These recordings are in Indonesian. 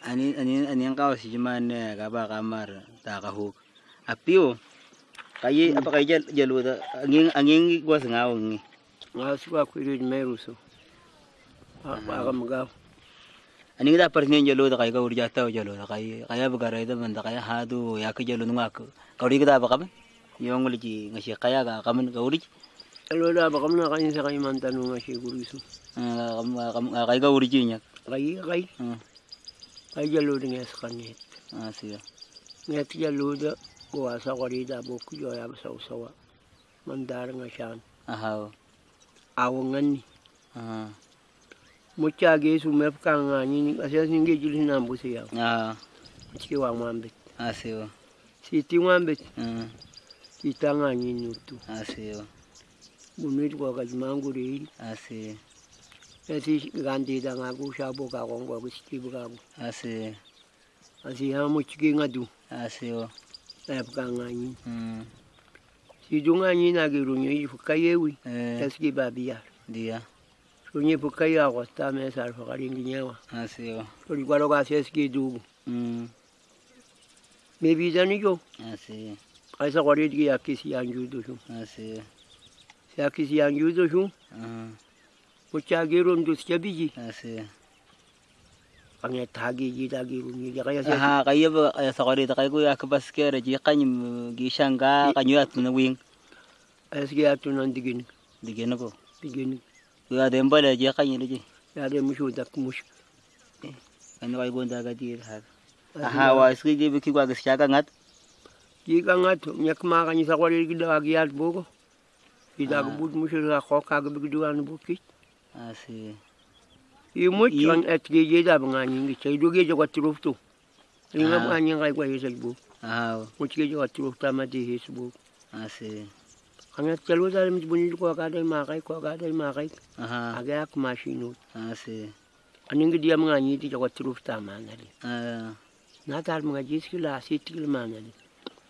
ani ani ani yang kau si cuman ne kaba kamar ta ka huk apio kayi apa kayi jal jalu ta angin angin gua sengaw ngi nga suka kwiri meru so. Aga magaw ani da par nyen jalu ta kayi ka urja ta jalu ta kayi kaya bagara ida man ta kaya hadu ya ka jalu ngak ka uri kita apa kaman yung uliji ngasi kaya ka kaman ka uri alo da ba kamna kayin sa kayi mantanu nga shi guri so. Kam kam kayi ka uri nya kayi kayi kayi jalo da nga sa kanit asio nga ti jalo da kuwa sa kwari da bo ku jo ya ba sa usawa mandar nga shan ahaw awongan ni ah mucha ge su mep ka nga ni asya singe jili na mbusi ya ah chi wa mwambe asio si ti mwambe ah si ta nga ni. Nutu asio bunit ko ka manguri asio ya si gandi da nga ku sha bo ka ko ko si bu ka ko asio asi ha mu chi nga du asio mep ka nga ni hmm. Si du nga ni na ge ru ni fu ka yewi eh. Eski ba biya dia ru ni fu ka ya ko ta me sa fa ka ringi nyawa asio ru ni kwaro ka si eski du hmm. Me bi da ni jo asio ai sa kwari di ya ki si an ju du shu. Asio si ya ki si an ju du shu? Ah mu cha ge ru ndu si. Bi ji asio ang ya ta ge ji da ge ru ni ya ka ya si aha kayo ba kaya sa kori ta kayo ya kabas kere ji kanyum gishanga kanyo at na wing eski tu nan digin digeno ko digin ya dem bala ji kanyo ji ya de mu shu da ku mu shu ano kayo gonda ga di ha aha wa ski ji biki kwa gisya ka ngat ji ka nga tu nyak ma ka ni sa kwari gi da gi ya bo ko ki da Ah. ku bi du an bu ki asio i mu I- kan et ge je da ba nga ni. Ngi chai du ge je ko truf tu. Ri nga Ah. ba ni ngai kwa ye sa bu aha mu chi ge je ko truf ta ma di his bu asio ang ya chalo da mi bu ni ko ka da ma kai ko ka da ma kai aha. Aga ya ku ma shi no asio ani ngi dia ma ni ti ko truf ta ma na ri ah. Na ta ma ji ski la si ti ma na ri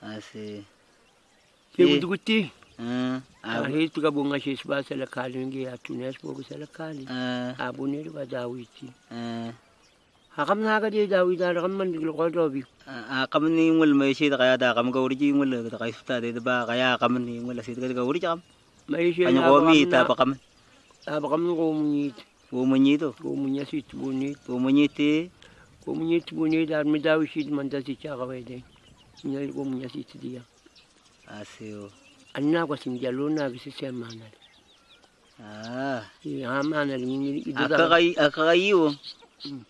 asio ke. Bu du ti ah a he tu ka bu nga shi ba sa la ka ni ngi ya tu nes bo ko sa la ka ni ah a bu ni ba da wi ti ah ha kam na ga de da wi da kam man di ko do bi ah kam ni ngul mai shi ta kaya da kam ga uri ji ngul ta kai sta de ba kaya kam ni ngul ta ga uri kam mai shi kanyo ko mi ta pa kam a ba kam ko mu ni wo mo ni to ko mu nya si tu bu ni wo mo ni te ko mu ni tu bu ni da mi da wi shi man da cha ga we de nya ko mu nya si ti dia asio an na ko sim jalo na bi si se ma na ah. Ri ha ma na ri ni i do aka da kai aka kai yo Mm.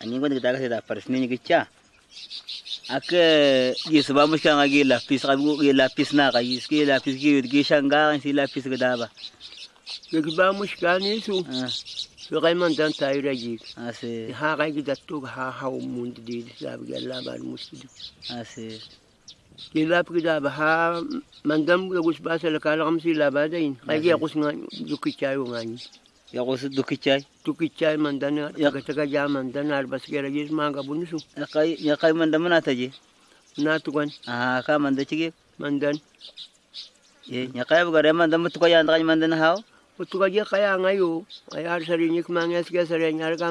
ani ko ta ga ta paris ni gicha aka yi su ba mu shan agi lapis ka bu gi lapis na ka lapis gi gi shanga si lapis ga da ba? Ke ki ba mu shi ka ni su ah. so kai man dan ta yi ra ji ase ha kai ki da to ha ha di di sa bi la ba ase ki la ki da ba ha man dan ga gus ba sa la ka la kam si la ba da in kai ki gus nga ju ki cha yo nga ni. Ya ko su duki chai tu ki cha man dan Ya. ga ta ga ja man dan ar bas ke ra ji ma ga bu ni su ya kai kai man da muna ta je na tu kan ah ka man da chige man dan ye ya kai bu gare man da mutu ko ya nda man da na hawo tu ka je kaya nga yo ay ar sa rin ik mang es ke sa rin ar ka